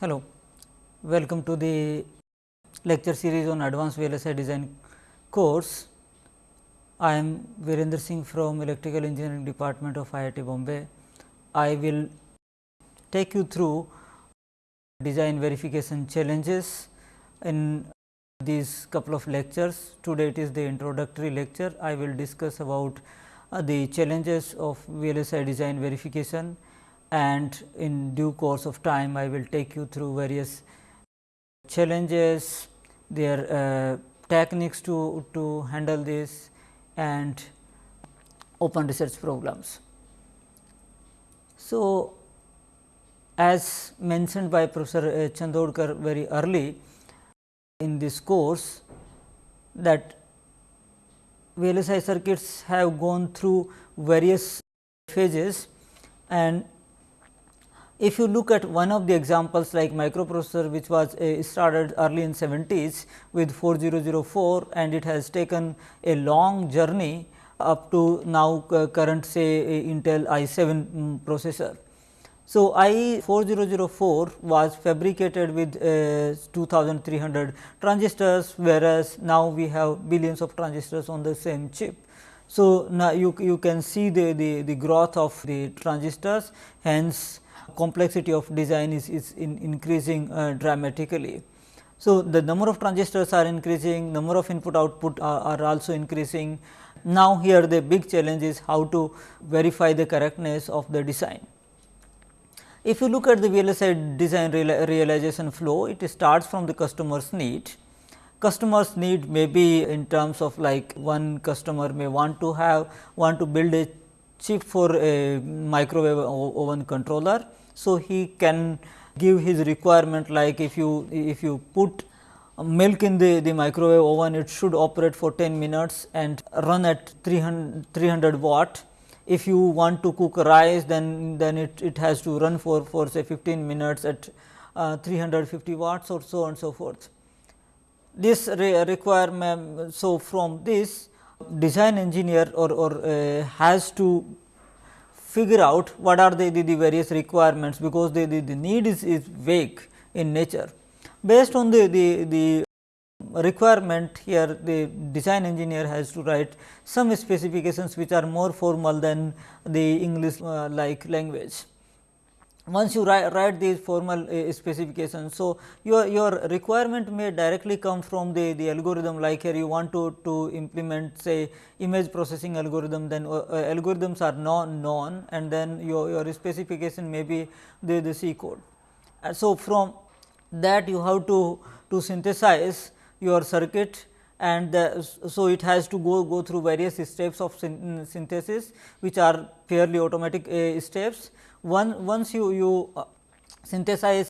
Hello, welcome to the lecture series on advanced VLSI design course. I am Virendra Singh from electrical engineering department of IIT Bombay. I will take you through design verification challenges in these couple of lectures. Today it is the introductory lecture. I will discuss about uh, the challenges of VLSI design verification and in due course of time I will take you through various challenges, their uh, techniques to, to handle this and open research programs. So, as mentioned by Professor uh, Chandorkar very early in this course that VLSI circuits have gone through various phases and if you look at one of the examples like microprocessor which was uh, started early in 70s with 4004 and it has taken a long journey up to now uh, current say Intel i7 um, processor. So, I 4004 was fabricated with uh, 2300 transistors whereas, now we have billions of transistors on the same chip. So, now you, you can see the, the, the growth of the transistors hence complexity of design is, is in increasing uh, dramatically. So, the number of transistors are increasing, number of input output are, are, also increasing. Now, here the big challenge is how to verify the correctness of the design. If you look at the VLSI design realization flow, it starts from the customer's need. Customers need may be in terms of like one customer may want to have want to build a chip for a microwave oven controller. So, he can give his requirement like if you if you put milk in the, the microwave oven it should operate for 10 minutes and run at 300, 300 watt. If you want to cook rice then, then it, it has to run for, for say 15 minutes at uh, 350 watts or so and so forth. This re requirement, so from this design engineer or, or uh, has to figure out what are the, the, the various requirements, because the, the, the need is, is vague in nature. Based on the, the, the requirement here the design engineer has to write some specifications which are more formal than the English uh, like language once you write, write these formal uh, specifications. So, your, your requirement may directly come from the, the algorithm like here you want to, to implement say image processing algorithm then uh, uh algorithms are non known and then your, your specification may be the, the C code. Uh, so, from that you have to, to synthesize your circuit and the, so it has to go, go through various steps of synthesis which are fairly automatic uh, steps one, once you, you uh, synthesize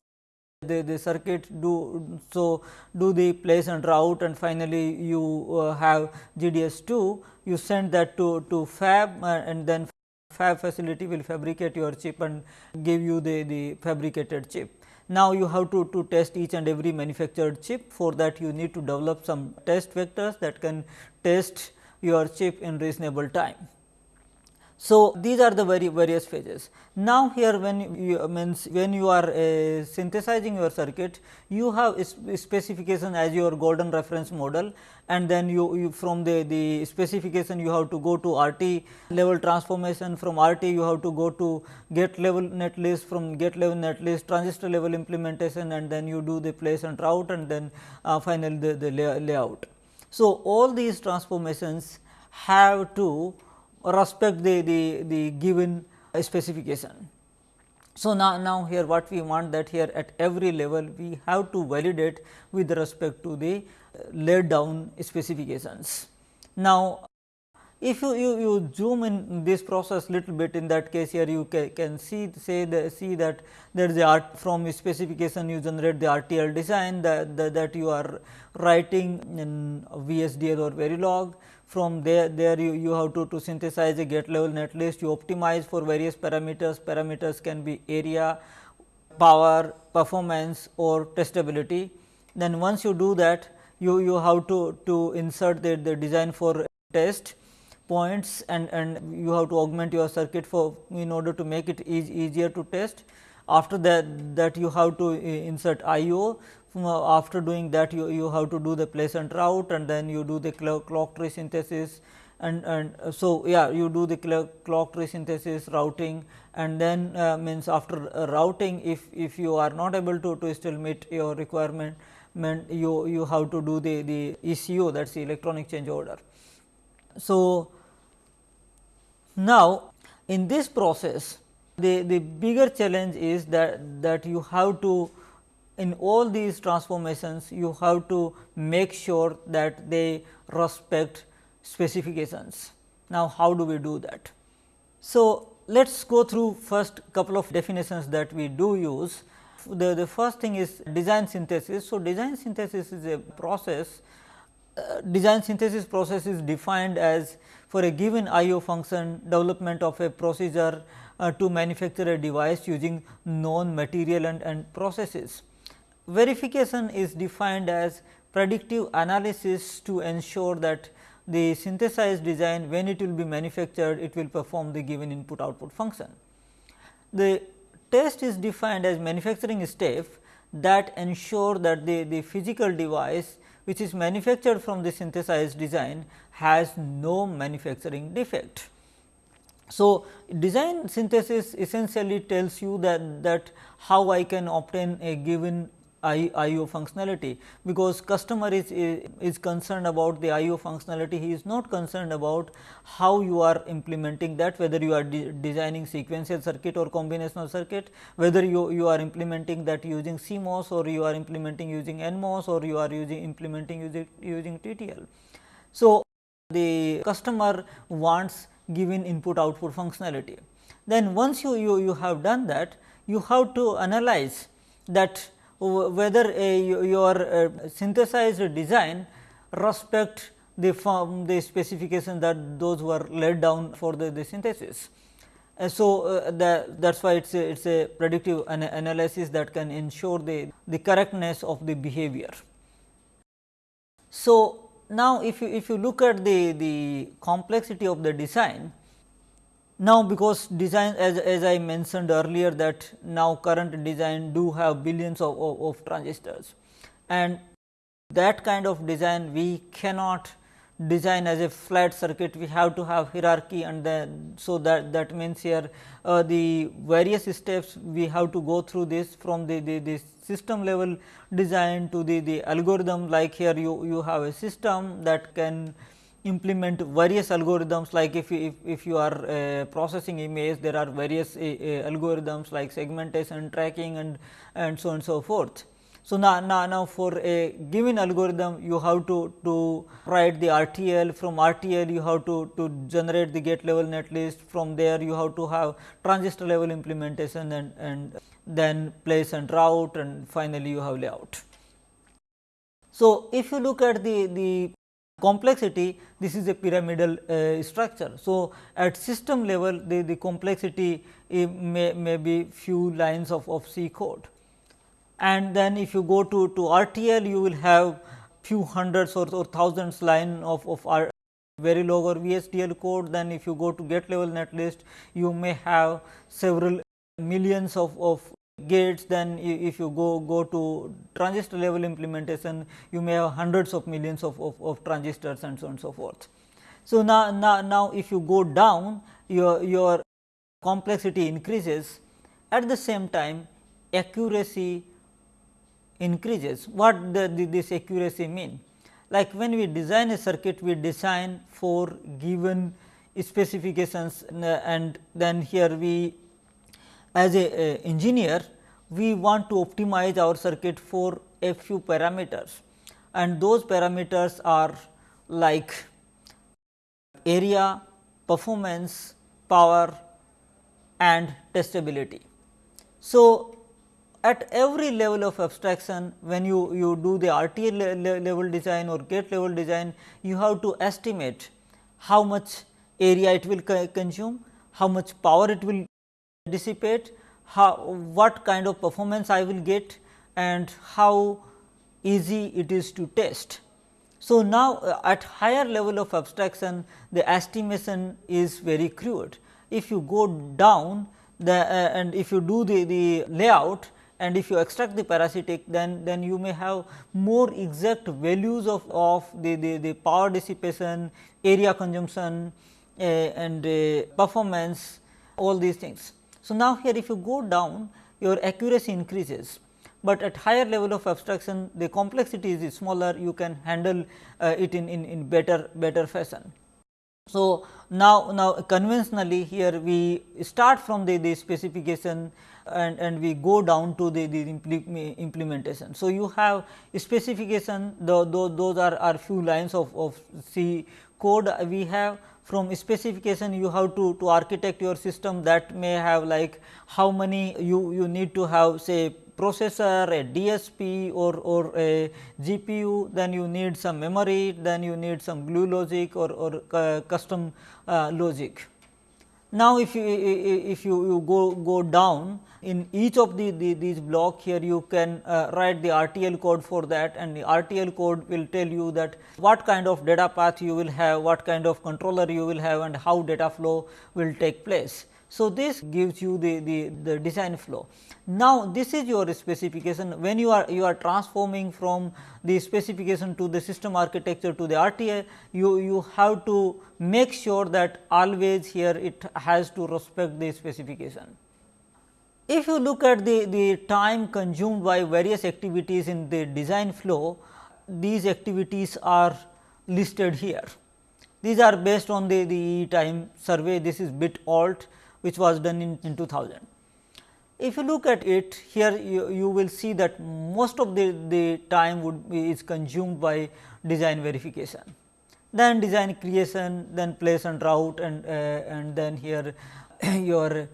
the, the circuit do so do the place and route and finally you uh, have GDS 2 you send that to, to fab uh, and then fab facility will fabricate your chip and give you the, the fabricated chip. Now, you have to, to test each and every manufactured chip for that you need to develop some test vectors that can test your chip in reasonable time. So, these are the very various phases. Now, here when you means when you are uh, synthesizing your circuit, you have specification as your golden reference model and then you, you from the, the specification you have to go to RT level transformation from RT you have to go to gate level netlist from gate level netlist transistor level implementation and then you do the place and route and then uh, finally, the, the lay layout. So, all these transformations have to respect the, the, the given specification. So, now, now here what we want that here at every level we have to validate with respect to the uh, laid down specifications. Now, if you, you, you zoom in this process little bit in that case here you ca can see say the, see that there is a art from specification you generate the RTL design that, that, that you are writing in VHDL or Verilog from there there you, you have to, to synthesize a gate level netlist you optimize for various parameters. Parameters can be area power performance or testability. Then once you do that you you have to to insert the, the design for test points and and you have to augment your circuit for in order to make it e easier to test after that that you have to insert IO after doing that you, you have to do the place and route and then you do the clock tree synthesis and, and uh, so yeah you do the clock tree synthesis routing and then uh, means after uh, routing if, if you are not able to, to still meet your requirement you, you have to do the, the ECO that is the electronic change order. So, now in this process the, the bigger challenge is that, that you have to in all these transformations you have to make sure that they respect specifications. Now, how do we do that? So, let us go through first couple of definitions that we do use. The, the first thing is design synthesis. So, design synthesis is a process uh, design synthesis process is defined as for a given IO function development of a procedure uh, to manufacture a device using known material and, and processes. Verification is defined as predictive analysis to ensure that the synthesized design when it will be manufactured it will perform the given input output function. The test is defined as manufacturing step that ensure that the, the physical device which is manufactured from the synthesized design has no manufacturing defect. So, design synthesis essentially tells you that, that how I can obtain a given IO functionality, because customer is, is concerned about the IO functionality, he is not concerned about how you are implementing that whether you are de designing sequential circuit or combinational circuit, whether you, you are implementing that using CMOS or you are implementing using NMOS or you are using implementing using, using TTL. So, the customer wants given input output functionality. Then once you, you, you have done that, you have to analyze that whether a, your uh, synthesized design respect the form the specification that those were laid down for the, the synthesis. Uh, so, uh, that is why it is a, it's a predictive an analysis that can ensure the, the correctness of the behavior. So, now if you if you look at the, the complexity of the design, now, because design as, as I mentioned earlier that now current design do have billions of, of, of transistors. And that kind of design we cannot design as a flat circuit we have to have hierarchy and then so that that means here uh, the various steps we have to go through this from the, the, the system level design to the, the algorithm like here you, you have a system that can implement various algorithms like if you, if, if you are uh, processing image there are various uh, uh, algorithms like segmentation tracking and and so on and so forth. So, now, now, now for a given algorithm you have to, to write the RTL from RTL you have to, to generate the gate level netlist from there you have to have transistor level implementation and, and then place and route and finally, you have layout. So, if you look at the, the complexity this is a pyramidal uh, structure. So, at system level the, the complexity may, may be few lines of, of C code and then if you go to, to RTL you will have few hundreds or, or thousands line of, of R Verilog or VHDL code. Then if you go to gate level netlist you may have several millions of, of gates. Then if you go go to transistor level implementation you may have hundreds of millions of, of, of transistors and so on and so forth. So, now, now, now if you go down your, your complexity increases. At the same time accuracy increases. What the, the, this accuracy mean? Like when we design a circuit we design for given specifications and then here we as a, a engineer we want to optimize our circuit for a few parameters and those parameters are like area, performance, power and testability. So, at every level of abstraction when you, you do the RTL le level design or gate level design you have to estimate how much area it will consume, how much power it will dissipate, how what kind of performance I will get and how easy it is to test. So, now uh, at higher level of abstraction the estimation is very crude. If you go down the, uh, and if you do the, the layout and if you extract the parasitic then, then you may have more exact values of, of the, the, the power dissipation, area consumption uh, and uh, performance all these things. So, now here if you go down your accuracy increases, but at higher level of abstraction the complexity is smaller you can handle uh, it in, in, in better better fashion. So, now, now conventionally here we start from the, the specification and, and we go down to the, the implementation. So, you have specification the, the, those are, are few lines of, of C code we have from specification you have to, to architect your system that may have like how many you, you need to have say processor, a DSP or, or a GPU, then you need some memory, then you need some glue logic or, or uh, custom uh, logic. Now, if you if you, you go go down in each of the, the these block here you can uh, write the RTL code for that and the RTL code will tell you that what kind of data path you will have, what kind of controller you will have and how data flow will take place. So, this gives you the, the, the design flow. Now, this is your specification when you are you are transforming from the specification to the system architecture to the RTA you, you have to make sure that always here it has to respect the specification. If you look at the, the time consumed by various activities in the design flow, these activities are listed here. These are based on the, the time survey, this is bit alt which was done in, in 2000. If you look at it here you, you will see that most of the, the time would be is consumed by design verification, then design creation, then place and route and, uh, and then here your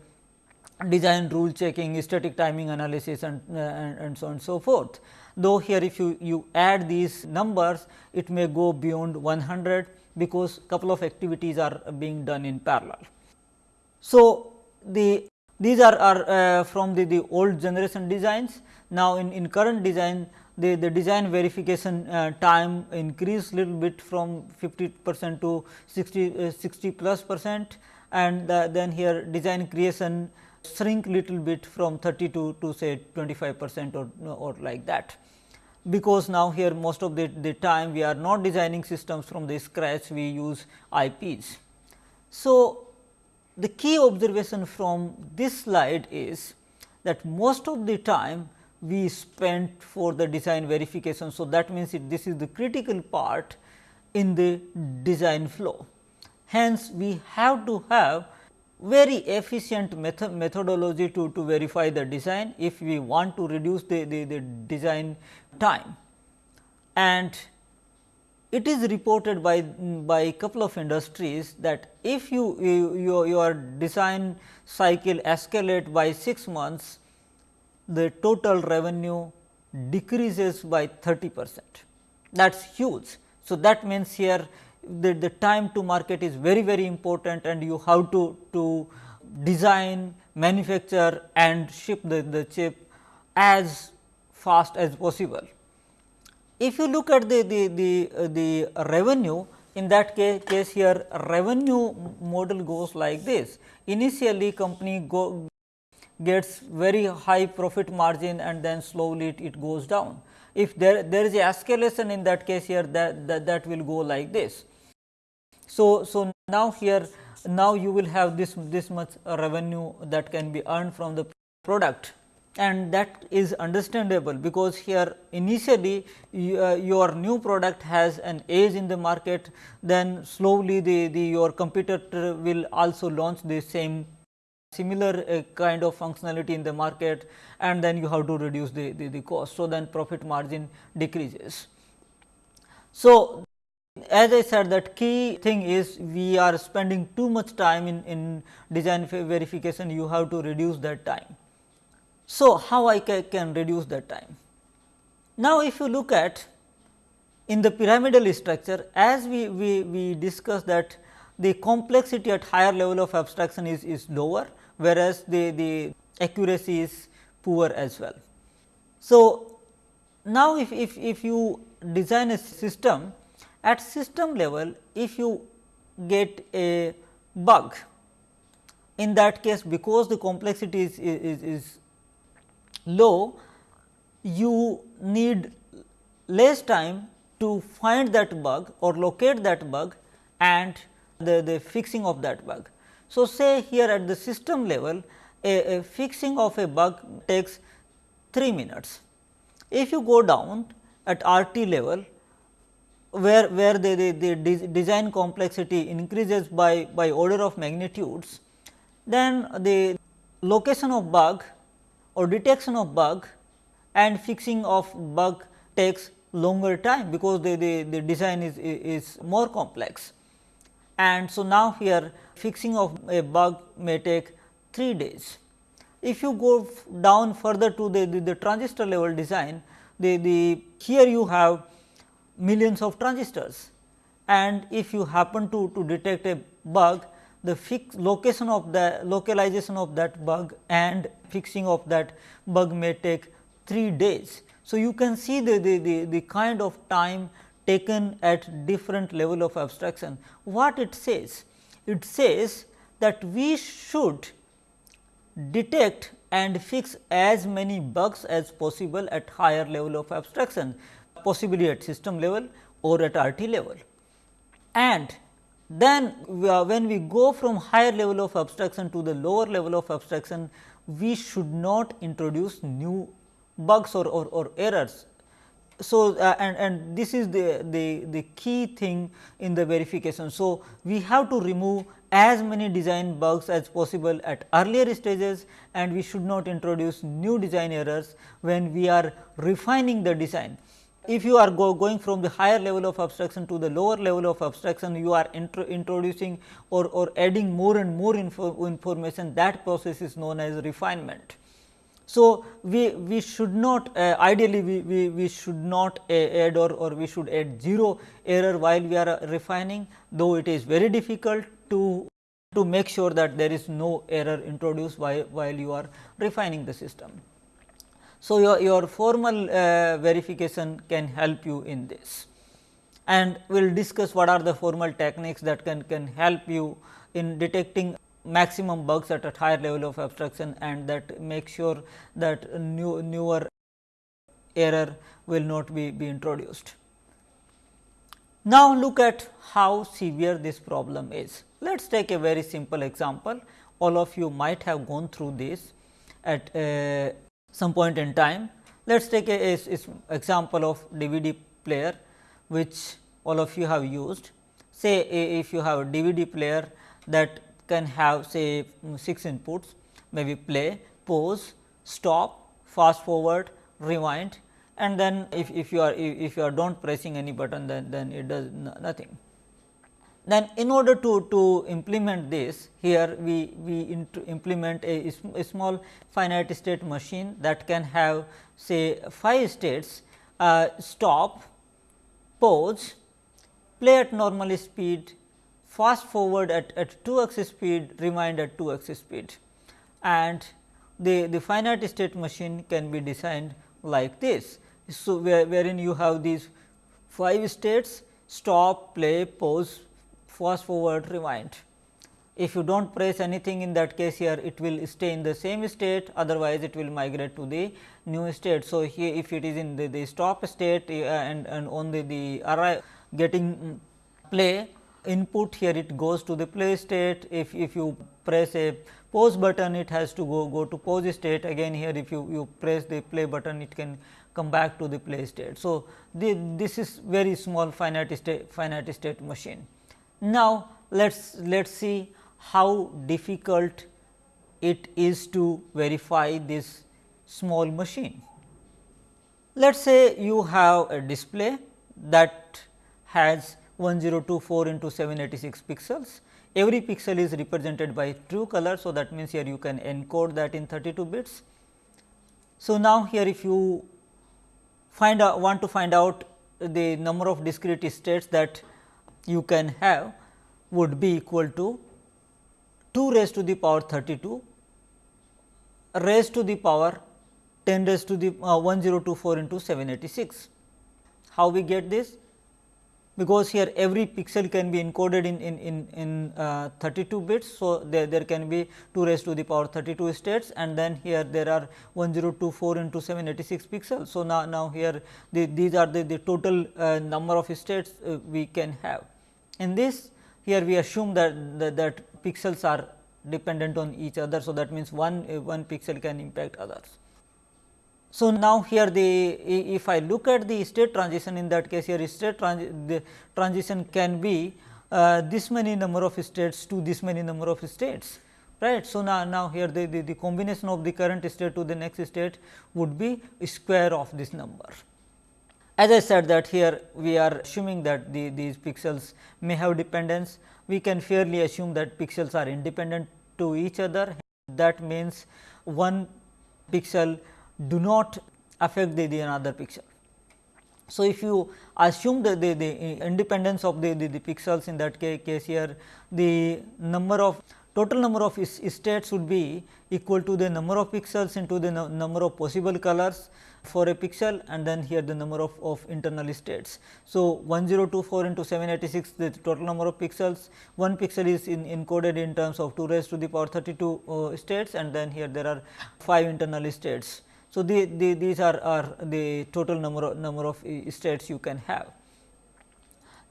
design rule checking, static timing analysis and, uh, and, and, so on and so forth. Though here if you, you add these numbers, it may go beyond 100 because couple of activities are being done in parallel. So, the these are, are uh, from the, the old generation designs. Now, in, in current design the, the design verification uh, time increased little bit from 50 percent to 60, uh, 60 plus percent and then here design creation shrink little bit from 30 to, to say 25 percent or, or like that. Because now here most of the, the time we are not designing systems from the scratch we use IPs. So, the key observation from this slide is that most of the time we spent for the design verification. So, that means it, this is the critical part in the design flow. Hence, we have to have very efficient method methodology to, to verify the design if we want to reduce the, the, the design time. And it is reported by, by a couple of industries that if you, you, you your design cycle escalate by 6 months, the total revenue decreases by 30 percent. That is huge. So, that means here the, the time to market is very very important and you have to, to design, manufacture and ship the, the chip as fast as possible. If you look at the, the, the, uh, the revenue in that case, case here revenue model goes like this. Initially company go gets very high profit margin and then slowly it, it goes down. If there, there is a escalation in that case here that, that, that will go like this. So, so now here now you will have this this much revenue that can be earned from the product and that is understandable because here initially uh, your new product has an age in the market then slowly the, the your competitor will also launch the same similar uh, kind of functionality in the market and then you have to reduce the, the, the cost. So, then profit margin decreases. So, as I said that key thing is we are spending too much time in, in design verification you have to reduce that time. So, how I ca can reduce that time? Now, if you look at in the pyramidal structure as we, we, we discussed that the complexity at higher level of abstraction is, is lower whereas, the, the accuracy is poor as well. So, now if, if, if you design a system at system level if you get a bug in that case because the complexity is, is, is low, you need less time to find that bug or locate that bug and the, the fixing of that bug. So, say here at the system level a, a fixing of a bug takes 3 minutes. If you go down at RT level where, where the, the, the design complexity increases by, by order of magnitudes, then the location of bug or detection of bug and fixing of bug takes longer time because the, the, the design is, is more complex. And so, now here fixing of a bug may take 3 days. If you go down further to the, the, the transistor level design, the, the here you have millions of transistors and if you happen to, to detect a bug, the fix location of the localization of that bug and fixing of that bug may take 3 days. So, you can see the, the, the, the kind of time taken at different level of abstraction. What it says? It says that we should detect and fix as many bugs as possible at higher level of abstraction, possibly at system level or at RT level. And then when we go from higher level of abstraction to the lower level of abstraction, we should not introduce new bugs or, or, or errors. So, uh, and, and this is the, the, the key thing in the verification. So, we have to remove as many design bugs as possible at earlier stages and we should not introduce new design errors when we are refining the design. If you are go going from the higher level of abstraction to the lower level of abstraction, you are intro introducing or, or adding more and more info information that process is known as refinement. So, we, we should not uh, ideally we, we, we should not uh, add or, or we should add 0 error while we are refining though it is very difficult to to make sure that there is no error introduced while, while you are refining the system. So, your, your formal uh, verification can help you in this and we will discuss what are the formal techniques that can, can help you in detecting maximum bugs at a higher level of abstraction and that make sure that new newer error will not be, be introduced. Now, look at how severe this problem is. Let us take a very simple example. All of you might have gone through this at uh, some point in time. Let us take a, a, a, example of DVD player, which all of you have used. Say if you have a DVD player that can have say mm, 6 inputs maybe play, pause, stop, fast forward, rewind and then if, if you are if you are do not pressing any button then, then it does nothing. Then in order to, to implement this here we, we implement a, a small finite state machine that can have say 5 states uh, stop, pause, play at normal speed, fast forward at, at 2 x speed, rewind at 2 x speed and the, the finite state machine can be designed like this. So, where, wherein you have these 5 states stop, play, pause, fast forward, rewind. If you do not press anything in that case here it will stay in the same state otherwise it will migrate to the new state. So, here if it is in the, the stop state uh, and, and on the, the arrive getting play input here it goes to the play state if, if you press a pause button it has to go go to pause state again here if you, you press the play button it can come back to the play state. So, the, this is very small finite state finite state machine. Now, let us let us see how difficult it is to verify this small machine. Let us say you have a display that has 1024 into 786 pixels. Every pixel is represented by true color. So, that means, here you can encode that in 32 bits. So, now here if you find want to find out the number of discrete states that you can have would be equal to 2 raised to the power 32 raised to the power 10 raised to the uh, 1024 into 786. How we get this? Because here every pixel can be encoded in, in, in, in uh, 32 bits. So, there, there can be 2 raised to the power 32 states and then here there are 1024 into 786 pixels. So, now, now here the, these are the, the total uh, number of states uh, we can have. In this here we assume that, that, that pixels are dependent on each other. So, that means one, uh, one pixel can impact others. So, now here the if I look at the state transition in that case here state transi transition can be uh, this many number of states to this many number of states right. So, now, now here the, the, the combination of the current state to the next state would be square of this number. As I said that here we are assuming that the, these pixels may have dependence, we can fairly assume that pixels are independent to each other that means one pixel do not affect the, the another pixel. So, if you assume the, the, the independence of the, the, the, pixels in that case here, the number of total number of states would be equal to the number of pixels into the number of possible colors for a pixel and then here the number of, of internal states. So, 1024 into 786 the total number of pixels, one pixel is in encoded in terms of 2 raised to the power 32 uh, states and then here there are 5 internal states. So, the, the, these are, are the total number of, number of eh, states you can have.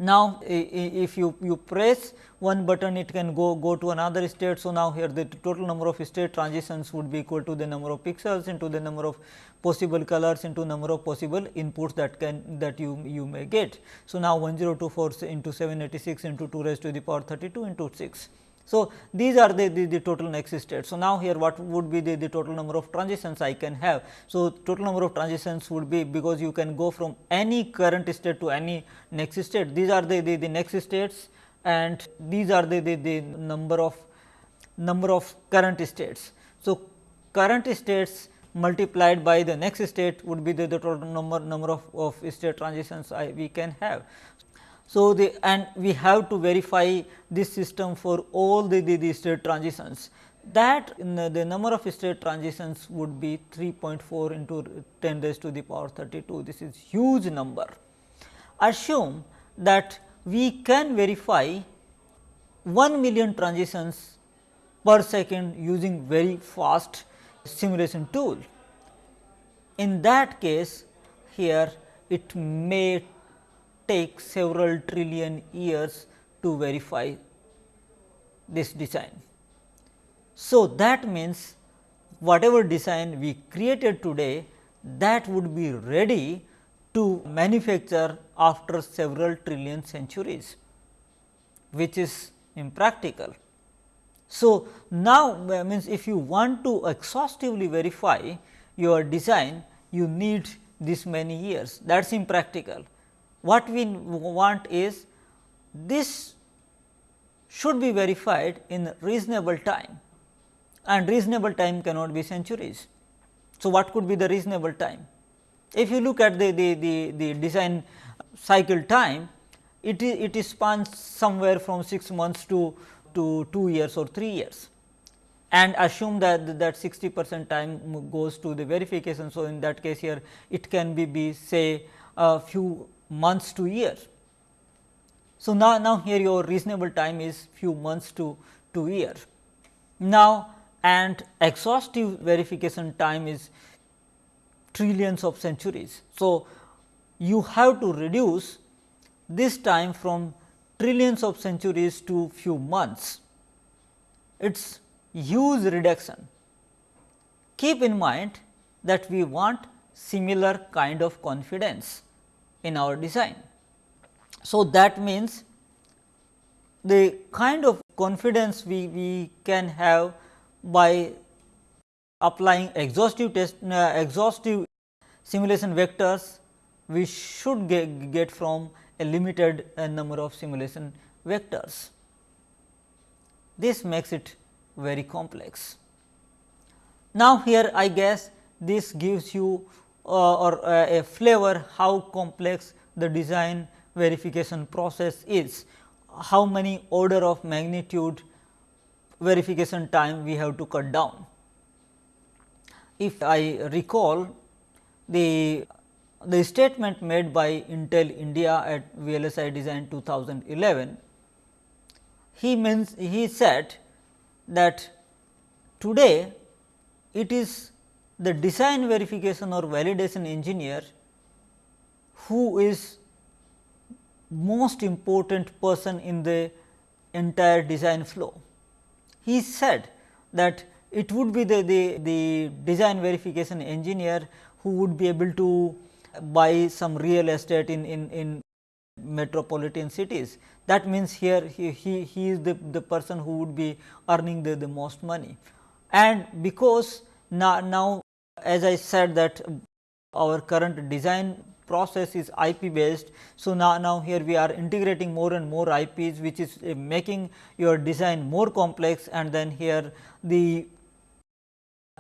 Now, if you, you press one button it can go, go to another state. So, now here the total number of state transitions would be equal to the number of pixels into the number of possible colors into number of possible inputs that can that you, you may get. So, now 1024 into 786 into 2 raised to the power 32 into 6. So, these are the, the, the, total next state. So, now here what would be the, the total number of transitions I can have. So, total number of transitions would be because you can go from any current state to any next state. These are the, the, the next states and these are the, the, the number of number of current states. So, current states multiplied by the next state would be the, the total number number of, of state transitions I, we can have. So, the and we have to verify this system for all the, the, the state transitions that the, the, number of state transitions would be 3.4 into 10 raised to the power 32 this is huge number. Assume that we can verify 1 million transitions per second using very fast simulation tool. In that case here it may take several trillion years to verify this design. So, that means whatever design we created today that would be ready to manufacture after several trillion centuries, which is impractical. So, now means if you want to exhaustively verify your design, you need this many years that is impractical what we want is this should be verified in reasonable time and reasonable time cannot be centuries. So, what could be the reasonable time? If you look at the, the, the, the design cycle time, it is it is spans somewhere from 6 months to, to 2 years or 3 years and assume that that 60 percent time goes to the verification. So, in that case here it can be, be say a few months to year. So, now, now here your reasonable time is few months to, to year. Now, and exhaustive verification time is trillions of centuries. So, you have to reduce this time from trillions of centuries to few months. It is huge reduction. Keep in mind that we want similar kind of confidence in our design. So, that means the kind of confidence we, we can have by applying exhaustive test uh, exhaustive simulation vectors we should get, get from a limited uh, number of simulation vectors. This makes it very complex. Now, here I guess this gives you or uh, a flavor how complex the design verification process is, how many order of magnitude verification time we have to cut down. If I recall the the statement made by Intel India at VLSI Design 2011, he means he said that today it is the design verification or validation engineer who is most important person in the entire design flow. He said that it would be the, the, the design verification engineer who would be able to buy some real estate in, in, in metropolitan cities. That means, here he, he, he is the, the person who would be earning the, the most money. And because now, now as I said that our current design process is IP based. So, now, now here we are integrating more and more IPs which is uh, making your design more complex and then here the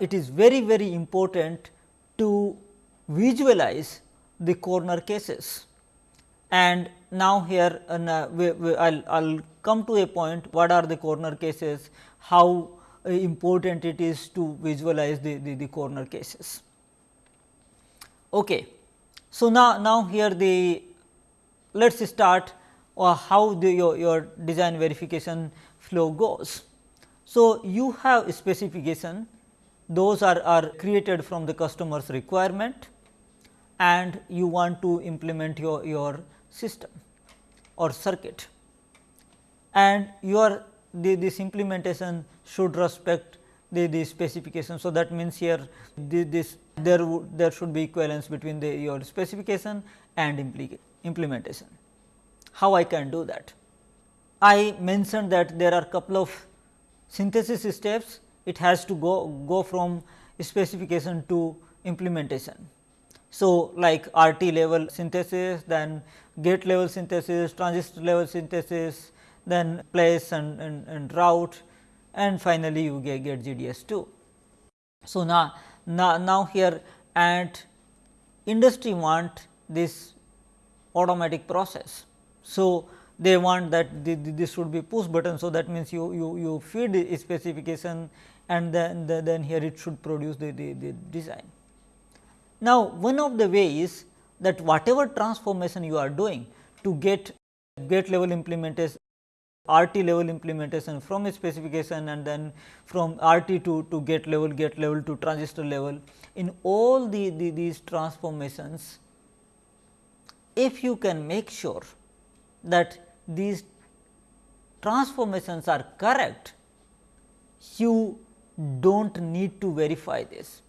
it is very very important to visualize the corner cases. And now, here uh, I'll, come to a point what are the corner cases, how important it is to visualize the, the, the corner cases. Okay. So, now, now here the let us start uh, how the your, your design verification flow goes. So, you have specification those are, are created from the customer's requirement and you want to implement your, your system or circuit and your the, this implementation should respect the, the specification. So, that means here the, this there there should be equivalence between the your specification and implementation. How I can do that? I mentioned that there are couple of synthesis steps it has to go go from specification to implementation. So, like RT level synthesis, then gate level synthesis, transistor level synthesis, then place and, and, and route and finally, you get, get GDS 2. So, now, now, now here and industry want this automatic process. So, they want that this should be push button. So, that means you, you, you feed specification and then, then here it should produce the, the, the design. Now, one of the ways that whatever transformation you are doing to get gate level implementation RT level implementation from a specification and then from RT to, to gate level, gate level to transistor level. In all the, the, these transformations, if you can make sure that these transformations are correct, you do not need to verify this.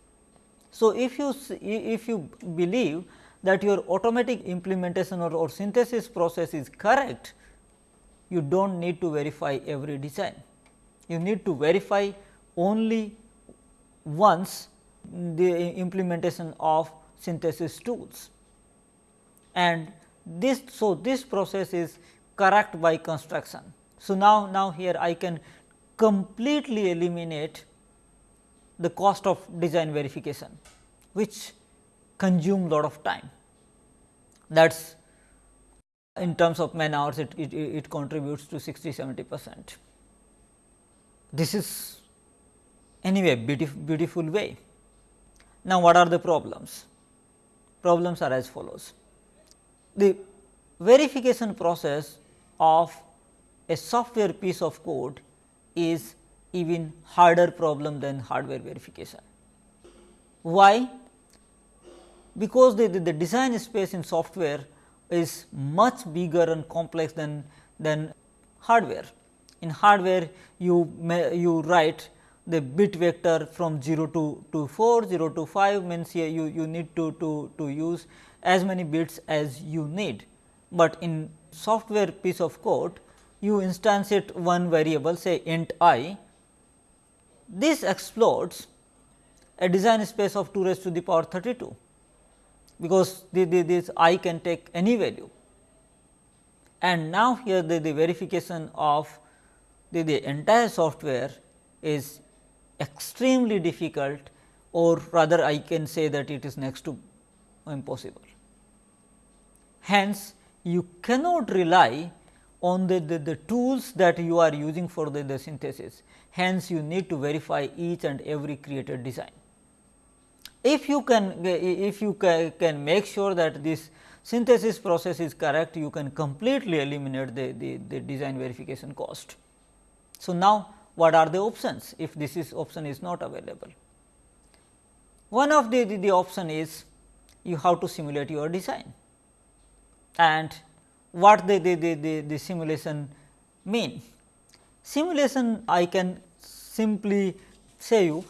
So, if you if you believe that your automatic implementation or, or synthesis process is correct, you do not need to verify every design. You need to verify only once the implementation of synthesis tools and this so this process is correct by construction. So, now now here I can completely eliminate the cost of design verification which consume lot of time that is in terms of man hours it, it, it contributes to 60 70 percent. This is anyway beautiful, beautiful way. Now, what are the problems? Problems are as follows. The verification process of a software piece of code is even harder problem than hardware verification. Why? Because the, the, the design space in software is much bigger and complex than, than hardware. In hardware you may, you write the bit vector from 0 to, to 4, 0 to 5 means here you, you need to, to, to use as many bits as you need. But in software piece of code you instantiate one variable say int i this explodes a design space of 2 raised to the power 32, because the, the, this i can take any value. And now, here the, the verification of the, the entire software is extremely difficult or rather I can say that it is next to impossible. Hence, you cannot rely on the, the, the, tools that you are using for the, the synthesis. Hence, you need to verify each and every created design. If you can if you can make sure that this synthesis process is correct you can completely eliminate the, the, the design verification cost. So, now what are the options if this is option is not available? One of the, the, the option is you have to simulate your design and what the, the, the, the, the simulation mean. Simulation I can simply say you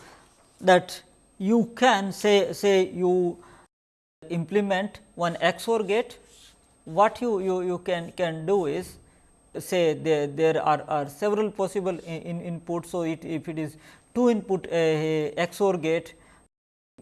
that you can say say you implement one XOR gate what you, you, you can, can do is say there, there are, are several possible in, in inputs. So, it, if it is 2 input uh, XOR gate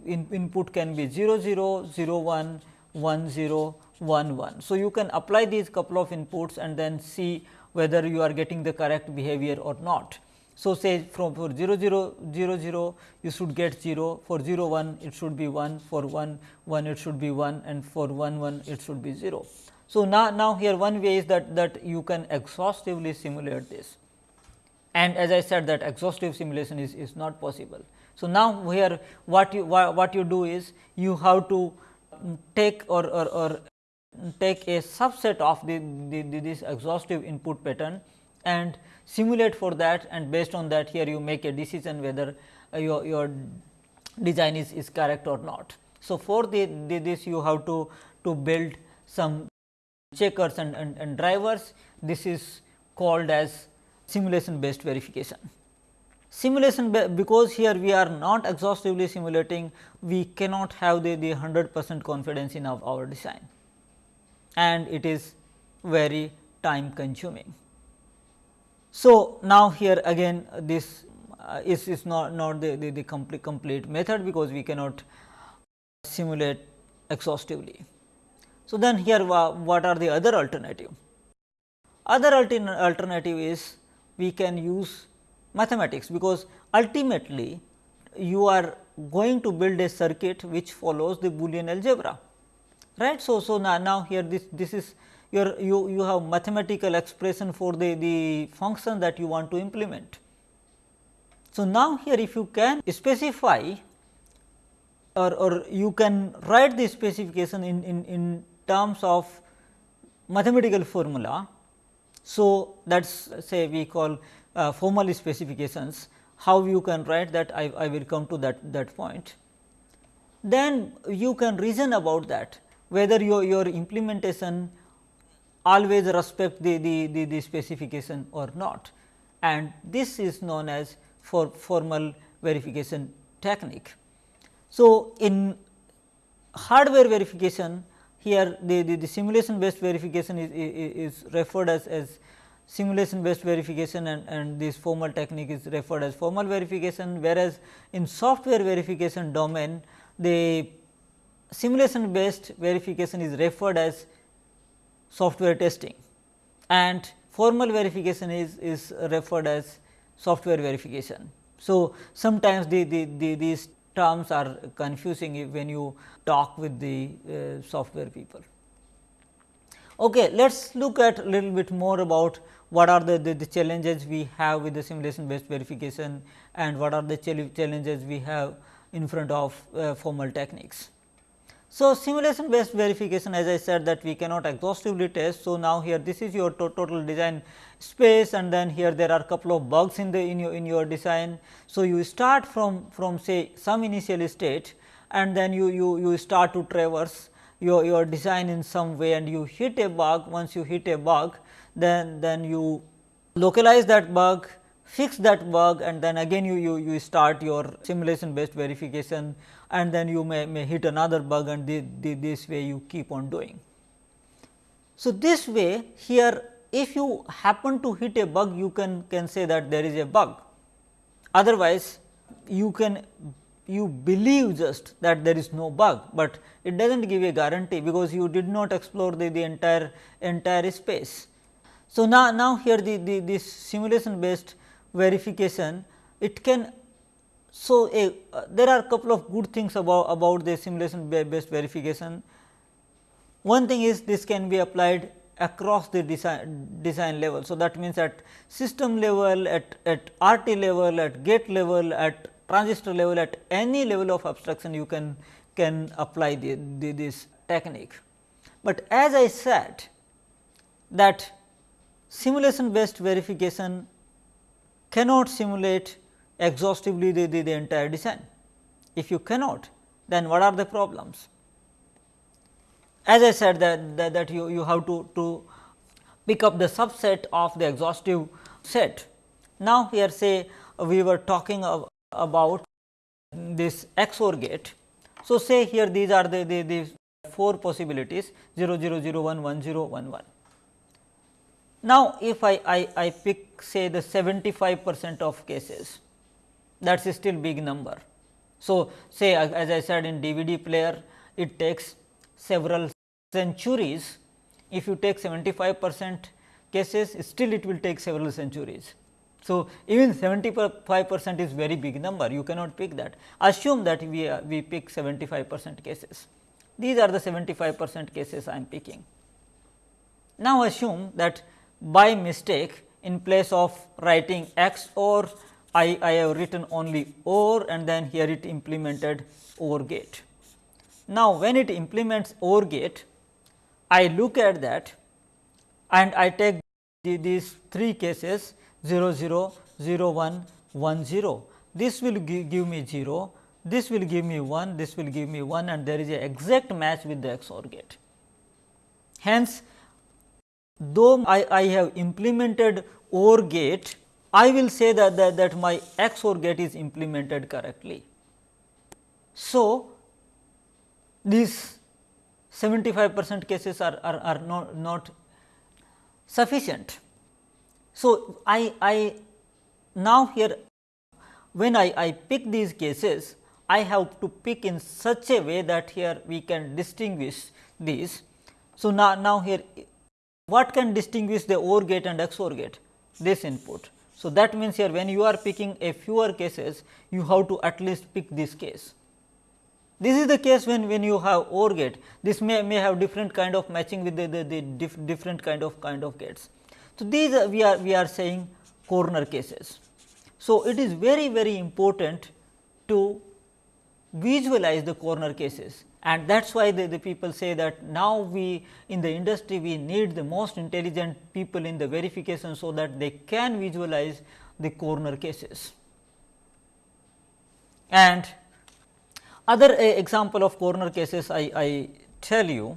in, input can be 0 0 0 1 1 0 1 1. So, you can apply these couple of inputs and then see whether you are getting the correct behavior or not. So, say from for 0 0 0 0 you should get 0 for 0 1 it should be 1 for 1 1 it should be 1 and for 1 1 it should be 0. So, now, now here one way is that that you can exhaustively simulate this and as I said that exhaustive simulation is, is not possible. So, now here what you what you do is you have to take or, or, or take a subset of the, the, the, this exhaustive input pattern and simulate for that and based on that here you make a decision whether uh, your, your design is, is correct or not. So, for the, the, this you have to, to build some checkers and, and, and drivers this is called as simulation based verification. Simulation because here we are not exhaustively simulating we cannot have the, the 100 percent confidence in our, our design and it is very time consuming. So, now here again this uh, is, is not, not the, the, the complete, complete method because we cannot simulate exhaustively. So, then here what are the other alternative? Other alternative is we can use mathematics because ultimately you are going to build a circuit which follows the Boolean algebra right. So, so now, now here this this is your you, you have mathematical expression for the, the function that you want to implement. So, now here if you can specify or, or you can write the specification in, in, in terms of mathematical formula. So, that is say we call uh, formal specifications how you can write that I, I will come to that, that point. Then you can reason about that whether your, your implementation always respect the, the, the, the specification or not and this is known as for formal verification technique. So, in hardware verification here the, the, the simulation based verification is, is, is referred as, as simulation based verification and, and this formal technique is referred as formal verification, whereas in software verification domain the simulation based verification is referred as software testing and formal verification is, is referred as software verification. So, sometimes the, the, the, these terms are confusing when you talk with the uh, software people. Okay, let us look at a little bit more about what are the, the, the, challenges we have with the simulation based verification and what are the challenges we have in front of uh, formal techniques. So, simulation based verification as I said that we cannot exhaustively test. So, now here this is your to total design space and then here there are couple of bugs in the in your in your design. So, you start from from say some initial state and then you you you start to traverse your your design in some way and you hit a bug once you hit a bug then then you localize that bug fix that bug and then again you, you, you start your simulation based verification and then you may, may hit another bug and the, the, this way you keep on doing. So, this way here if you happen to hit a bug you can, can say that there is a bug otherwise you can you believe just that there is no bug, but it does not give a guarantee because you did not explore the, the entire entire space. So, now, now here the, the this simulation based verification it can so a uh, there are couple of good things about about the simulation based verification one thing is this can be applied across the design design level so that means at system level at at rt level at gate level at transistor level at any level of abstraction you can can apply the, the, this technique. But as I said that simulation based verification cannot simulate exhaustively the, the, the entire design. If you cannot, then what are the problems? As I said that, that, that you, you have to, to pick up the subset of the exhaustive set. Now, here say we were talking of, about this XOR gate. So, say here these are the, the, the four possibilities 0 0 0 1 1 0 1 1. Now, if I, I, I pick say the 75 percent of cases that is still big number. So, say as I said in DVD player it takes several centuries if you take 75 percent cases still it will take several centuries. So, even 75 percent is very big number you cannot pick that assume that we, uh, we pick 75 percent cases these are the 75 percent cases I am picking. Now, assume that by mistake in place of writing XOR I, I have written only OR and then here it implemented OR gate. Now, when it implements OR gate, I look at that and I take the, these three cases 0 0, 0 1, 1 0. This will give, give me 0, this will give me 1, this will give me 1 and there is a exact match with the XOR gate. Hence, though I, I have implemented OR gate, I will say that, that, that my XOR gate is implemented correctly. So, these 75 percent cases are, are, are not, not sufficient. So, I, I now here when I, I pick these cases, I have to pick in such a way that here we can distinguish these. So, now, now here what can distinguish the OR gate and XOR gate? This input. So, that means here when you are picking a fewer cases, you have to at least pick this case. This is the case when, when you have OR gate, this may, may have different kind of matching with the, the, the diff, different kind of kind of gates. So, these are, we are we are saying corner cases. So, it is very very important to visualize the corner cases and that is why the, the people say that now we in the industry we need the most intelligent people in the verification, so that they can visualize the corner cases. And other uh, example of corner cases I, I tell you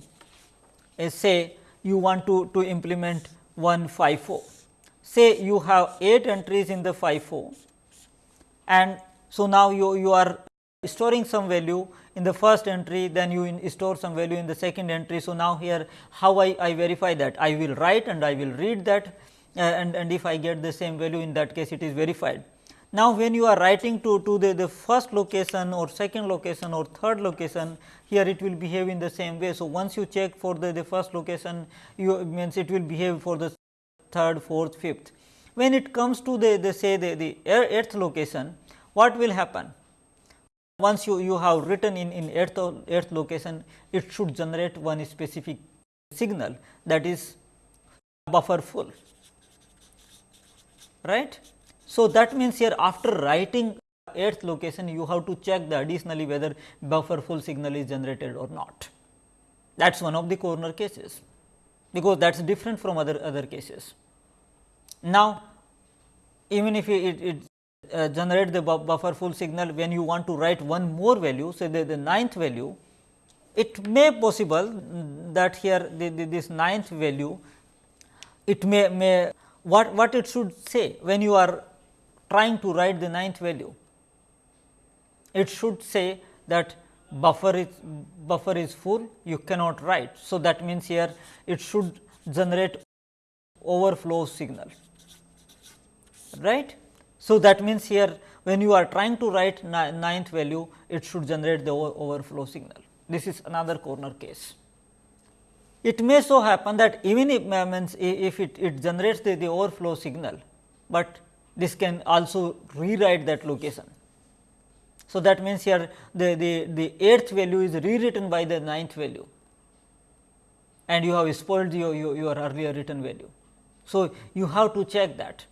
is say you want to, to implement one FIFO. Say you have 8 entries in the FIFO and so now you, you are storing some value in the first entry, then you store some value in the second entry. So, now here how I, I verify that? I will write and I will read that uh, and, and if I get the same value in that case it is verified. Now, when you are writing to, to the, the first location or second location or third location, here it will behave in the same way. So, once you check for the, the first location, you means it will behave for the third, fourth, fifth. When it comes to the, the say the, the eighth location, what will happen? Once you, you have written in, in earth, earth location, it should generate one specific signal that is buffer full. Right? So, that means here after writing earth location, you have to check the additionally whether buffer full signal is generated or not. That is one of the corner cases, because that is different from other, other cases. Now, even if it, it uh, generate the bu buffer full signal when you want to write one more value say the, the ninth value. It may possible that here the, the, this ninth value it may may what what it should say when you are trying to write the ninth value. It should say that buffer is buffer is full you cannot write. So that means here it should generate overflow signal. Right so, that means here when you are trying to write ninth value, it should generate the overflow signal. This is another corner case. It may so happen that even if means if it, it generates the, the overflow signal, but this can also rewrite that location. So, that means here the, the, the eighth value is rewritten by the ninth value and you have spoiled your, your, your earlier written value. So, you have to check that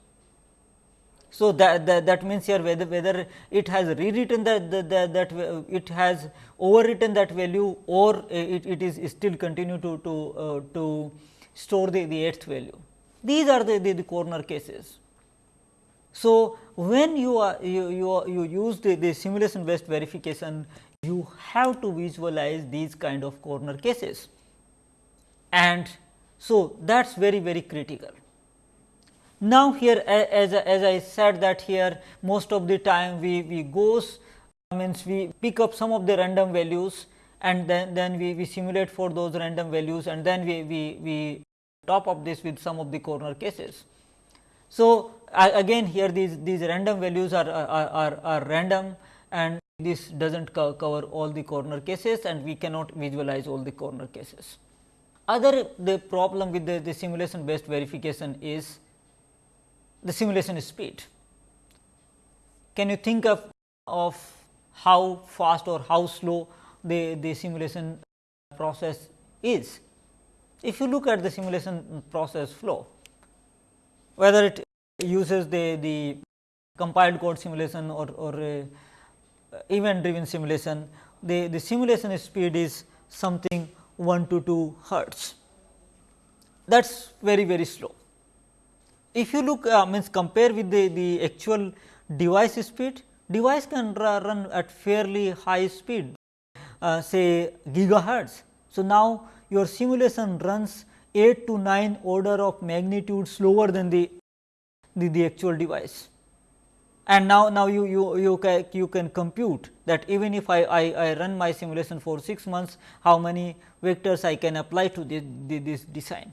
So, that, that, that means here whether, whether it has rewritten that, that, that, it has overwritten that value or it, it is still continue to, to, uh, to store the, the eighth value. These are the, the, the corner cases. So, when you are you, you, you use the, the simulation based verification, you have to visualize these kind of corner cases and so that is very very critical. Now, here as, as I said that here most of the time we, we goes means we pick up some of the random values and then, then we, we simulate for those random values and then we, we, we top up this with some of the corner cases. So, again here these, these random values are, are, are, are random and this does not co cover all the corner cases and we cannot visualize all the corner cases. Other the problem with the, the simulation based verification is the simulation speed. Can you think of, of how fast or how slow the, the simulation process is? If you look at the simulation process flow, whether it uses the, the compiled code simulation or, or event driven simulation, the, the simulation speed is something 1 to 2 hertz. That is very very slow. If you look uh, means compare with the, the actual device speed, device can run at fairly high speed uh, say gigahertz. So, now your simulation runs 8 to 9 order of magnitude slower than the, the, the actual device. And now, now you, you, you, can, you can compute that even if I, I, I run my simulation for 6 months, how many vectors I can apply to this, this design.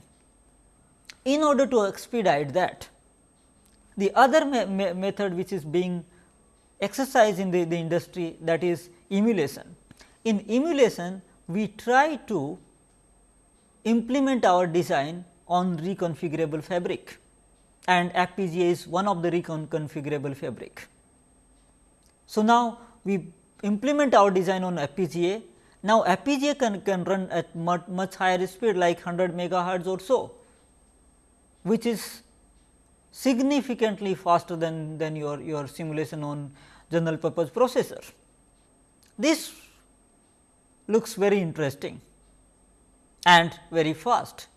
In order to expedite that, the other me me method which is being exercised in the, the industry that is emulation. In emulation, we try to implement our design on reconfigurable fabric and FPGA is one of the reconfigurable fabric. So, now we implement our design on FPGA. Now, FPGA can, can run at much, much higher speed like 100 megahertz or so which is significantly faster than, than your, your simulation on general purpose processor. This looks very interesting and very fast.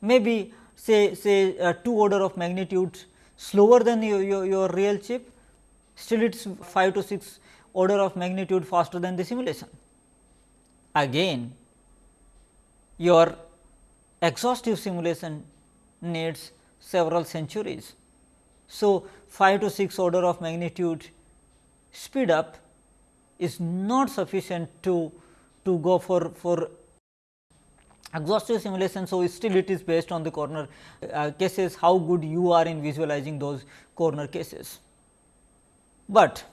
Maybe say say uh, 2 order of magnitude slower than your, your, your real chip, still it is 5 to 6 order of magnitude faster than the simulation. Again your exhaustive simulation needs several centuries. So, 5 to 6 order of magnitude speed up is not sufficient to, to go for, for exhaustive simulation. So, still it is based on the corner uh, cases how good you are in visualizing those corner cases. But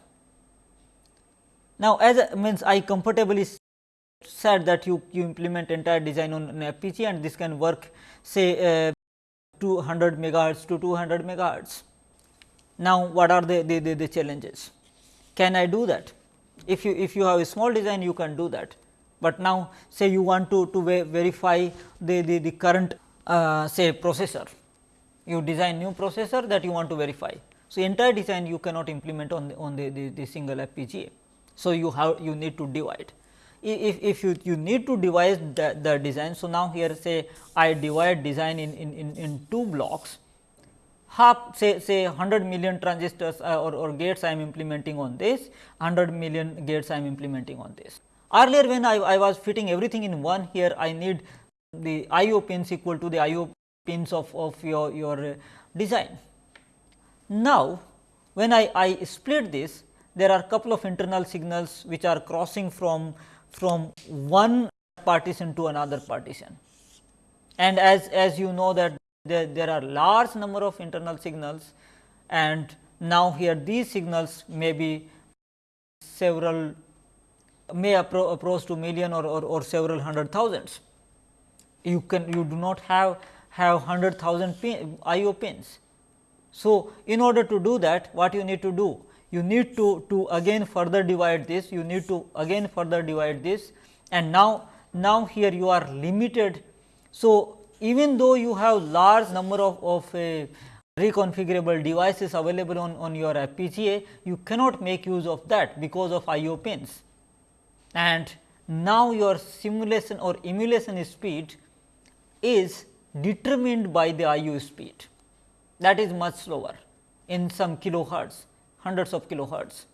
now, as a, means I comfortably said that you, you implement entire design on an FPGA and this can work say uh, 200 megahertz to 200 megahertz. Now, what are the, the, the, the, challenges? Can I do that? If you if you have a small design you can do that, but now say you want to, to verify the, the, the current uh, say processor, you design new processor that you want to verify. So, entire design you cannot implement on the, on the, the, the single FPGA. So, you have you need to divide if, if you, you need to divide the, the design. So, now here say I divide design in, in, in, in two blocks half say say 100 million transistors uh, or, or gates I am implementing on this 100 million gates I am implementing on this. Earlier when I, I was fitting everything in one here I need the IO pins equal to the IO pins of, of your, your uh, design. Now, when I, I split this there are couple of internal signals which are crossing from from one partition to another partition. And as, as you know that there, there are large number of internal signals and now here these signals may be several may appro approach to million or, or, or several hundred thousands. You can you do not have have hundred thousand pin, IO pins. So, in order to do that what you need to do you need to, to again further divide this, you need to again further divide this and now, now here you are limited. So, even though you have large number of, of uh, reconfigurable devices available on, on your FPGA, you cannot make use of that because of IO pins. And now your simulation or emulation speed is determined by the IO speed that is much slower in some kilohertz, hundreds of kilohertz.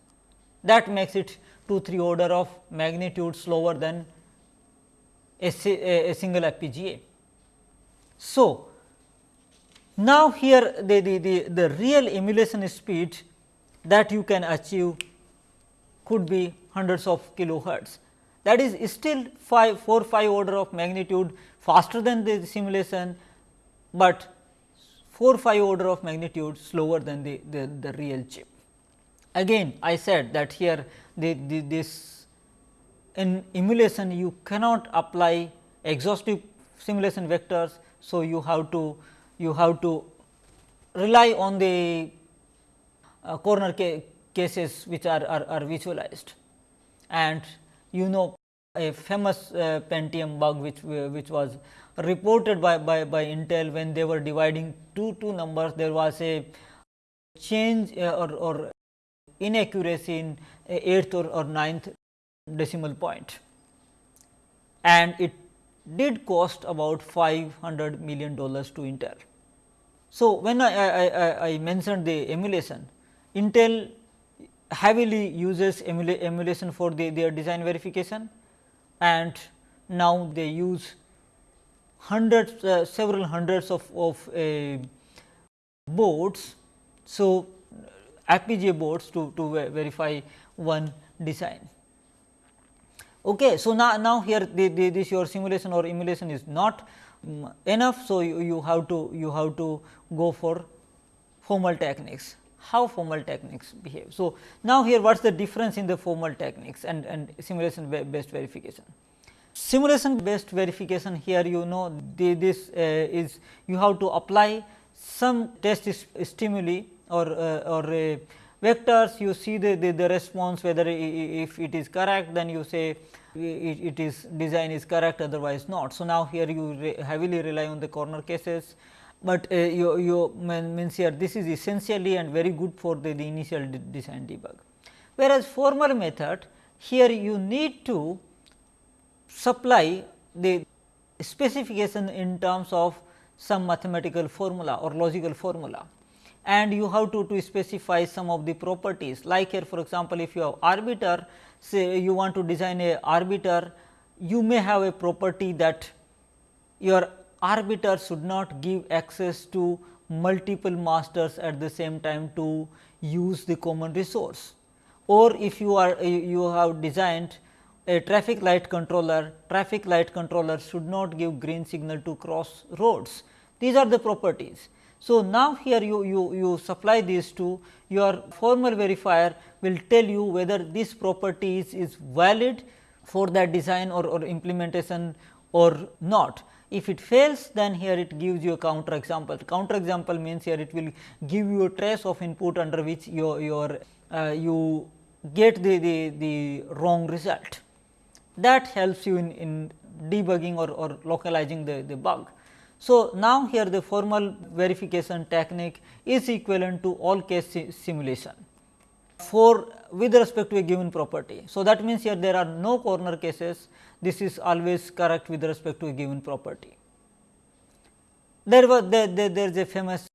That makes it 2 3 order of magnitude slower than a, a, a single FPGA. So, now, here the, the, the, the real emulation speed that you can achieve could be hundreds of kilohertz. That is still 5 4 5 order of magnitude faster than the simulation, but 4 5 order of magnitude slower than the, the, the real chip. Again I said that here the, the, this in emulation you cannot apply exhaustive simulation vectors. So, you have to you have to rely on the uh, corner ca cases which are, are, are, visualized. And you know a famous uh, Pentium bug which, which was reported by, by, by Intel when they were dividing two two numbers there was a change uh, or, or inaccuracy in eighth or, or ninth decimal point and it did cost about 500 million dollars to Intel. So, when I, I, I, I mentioned the emulation, Intel heavily uses emula emulation for the, their design verification and now they use hundreds uh, several hundreds of, of uh, boards. So, FPGA boards to, to verify one design. Okay, so now, now here the, the, this your simulation or emulation is not um, enough. So, you, you have to you have to go for formal techniques how formal techniques behave. So, now here what is the difference in the formal techniques and, and simulation based verification. Simulation based verification here you know the, this uh, is you have to apply some test stimuli or, uh, or uh, vectors you see the, the, the response whether if it is correct then you say it, it is design is correct otherwise not. So, now here you re heavily rely on the corner cases, but uh, you, you means here this is essentially and very good for the, the initial de design debug. Whereas, formal method here you need to supply the specification in terms of some mathematical formula or logical formula and you have to, to specify some of the properties like here for example, if you have arbiter say you want to design a arbiter, you may have a property that your arbiter should not give access to multiple masters at the same time to use the common resource. Or if you are you have designed a traffic light controller, traffic light controller should not give green signal to cross roads. These are the properties. So, now here you, you, you supply these two, your formal verifier will tell you whether this property is, is valid for that design or, or implementation or not. If it fails then here it gives you a counter example. Counter example means here it will give you a trace of input under which your, your uh, you get the, the, the wrong result. That helps you in, in debugging or, or localizing the, the bug. So, now here the formal verification technique is equivalent to all case si simulation for with respect to a given property. So, that means here there are no corner cases this is always correct with respect to a given property. There was there, there, there is a famous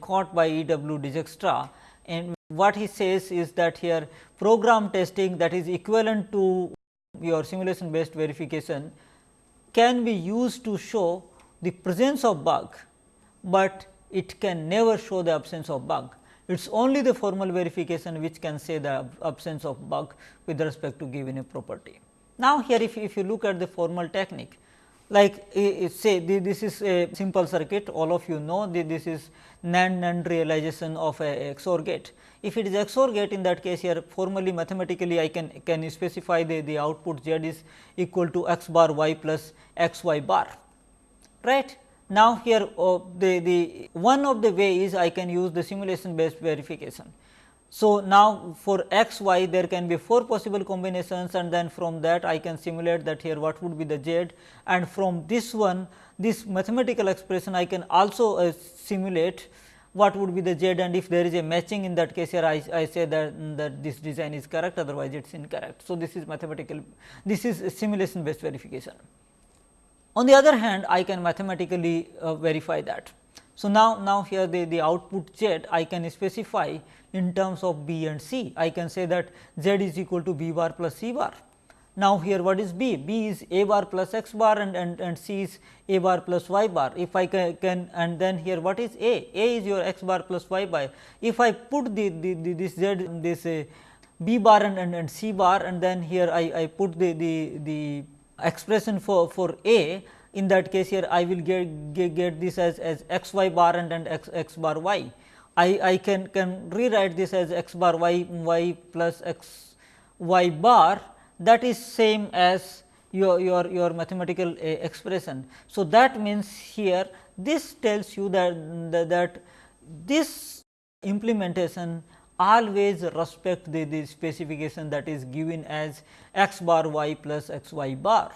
quote by E. W. Dijkstra and what he says is that here program testing that is equivalent to your simulation based verification can be used to show the presence of bug, but it can never show the absence of bug. It is only the formal verification which can say the absence of bug with respect to given a property. Now, here if, if you look at the formal technique like say this is a simple circuit all of you know this is NAND NAND realization of a XOR gate. If it is XOR gate in that case here formally mathematically I can can specify the, the output z is equal to x bar y plus x y bar right. Now, here uh, the, the one of the way is I can use the simulation based verification. So, now for x y there can be 4 possible combinations and then from that I can simulate that here what would be the z and from this one this mathematical expression I can also uh, simulate what would be the z and if there is a matching in that case here I, I say that, that this design is correct otherwise it is incorrect. So, this is mathematical this is simulation based verification. On the other hand I can mathematically uh, verify that. So, now, now here the, the output z I can specify in terms of b and c I can say that z is equal to b bar plus c bar now, here what is B? B is a bar plus x bar and, and, and C is a bar plus y bar. If I can, can and then here what is A? A is your x bar plus y bar. If I put the, the, the this z this uh, B bar and, and, and C bar and then here I, I put the, the, the expression for, for A in that case here I will get, get, get this as, as x y bar and, and x, x bar y. I, I can, can rewrite this as x bar y y plus x y bar that is same as your, your, your mathematical uh, expression. So, that means here this tells you that, that, that this implementation always respect the, the specification that is given as x bar y plus x y bar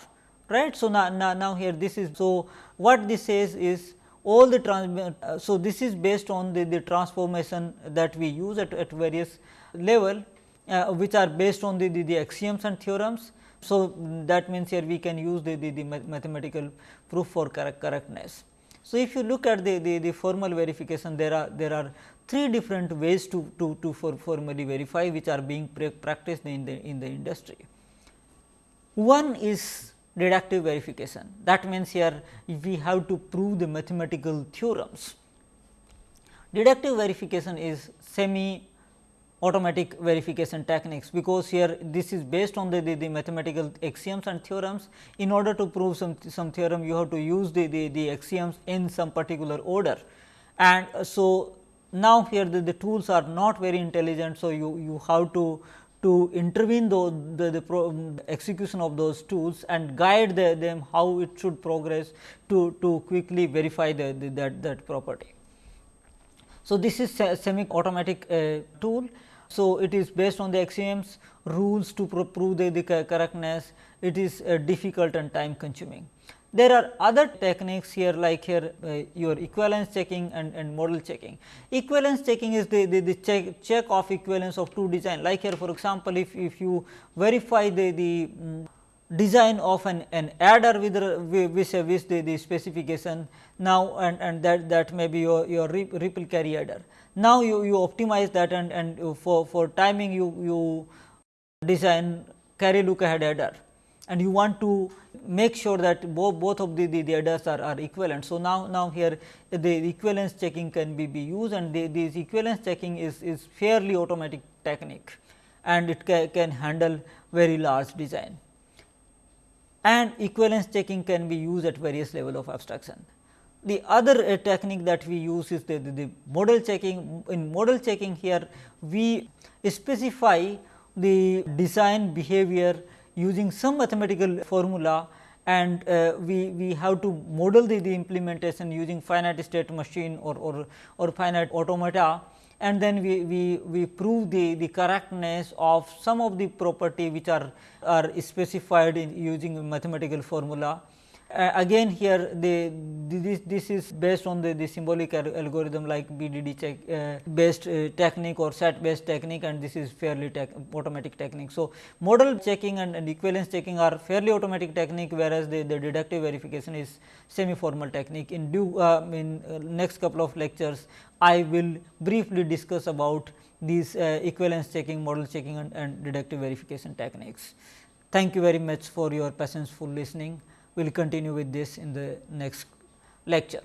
right. So, now, now, now here this is so what this says is all the trans uh, so this is based on the, the transformation that we use at, at various level uh, which are based on the, the, the, axioms and theorems. So, that means here we can use the, the, the mathematical proof for correct, correctness. So, if you look at the, the, the formal verification there are there are three different ways to, to, to for formally verify which are being practiced in the in the industry. One is deductive verification that means here we have to prove the mathematical theorems. Deductive verification is semi automatic verification techniques, because here this is based on the, the, the, mathematical axioms and theorems. In order to prove some, some theorem, you have to use the, the, the axioms in some particular order. And so, now here the, the tools are not very intelligent. So, you, you have to to intervene the, the, the execution of those tools and guide the, them how it should progress to, to quickly verify the, the that, that property. So, this is semi automatic uh, tool so, it is based on the axioms rules to prove the, the correctness it is uh, difficult and time consuming. There are other techniques here like here uh, your equivalence checking and, and model checking. Equivalence checking is the, the, the check, check of equivalence of two design like here for example, if, if you verify the, the um, design of an, an adder with with, with the, the specification now and, and that, that may be your, your ripple carry adder. Now, you, you optimize that and, and for, for timing you, you design carry look ahead adder and you want to make sure that both, both of the, the, the adders are, are equivalent. So, now, now here the equivalence checking can be, be used and the, this equivalence checking is, is fairly automatic technique and it ca, can handle very large design. And equivalence checking can be used at various level of abstraction. The other uh, technique that we use is the, the, the, model checking. In model checking here, we specify the design behavior using some mathematical formula and uh, we, we have to model the, the implementation using finite state machine or, or, or finite automata and then we, we, we prove the, the correctness of some of the property which are, are specified in using mathematical formula uh, again here the, this, this is based on the, the symbolic algorithm like BDD check uh, based uh, technique or SAT based technique and this is fairly tech, automatic technique. So, model checking and, and, equivalence checking are fairly automatic technique whereas the, the deductive verification is semi formal technique. In due uh, in uh, next couple of lectures I will briefly discuss about these uh, equivalence checking, model checking and, and deductive verification techniques. Thank you very much for your patience full listening we will continue with this in the next lecture.